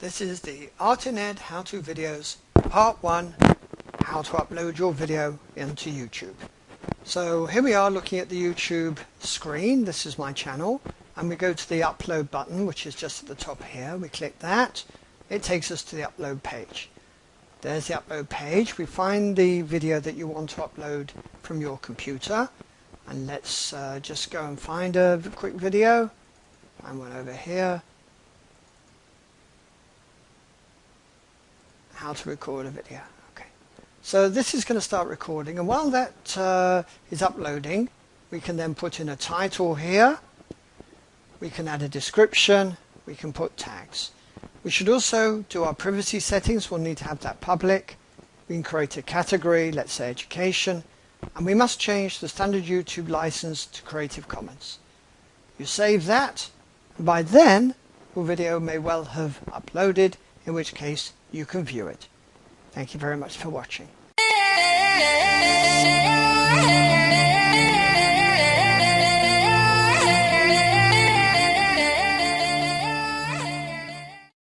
This is the ArtInEd how-to videos part 1 how to upload your video into YouTube. So here we are looking at the YouTube screen. This is my channel and we go to the upload button which is just at the top here. We click that. It takes us to the upload page. There's the upload page. We find the video that you want to upload from your computer and let's uh, just go and find a quick video. Find one over here how to record a video. Okay, so this is going to start recording and while that uh, is uploading we can then put in a title here, we can add a description, we can put tags. We should also do our privacy settings, we'll need to have that public. We can create a category, let's say education, and we must change the standard YouTube license to Creative Commons. You save that, and by then your video may well have uploaded, in which case you can view it. Thank you very much for watching.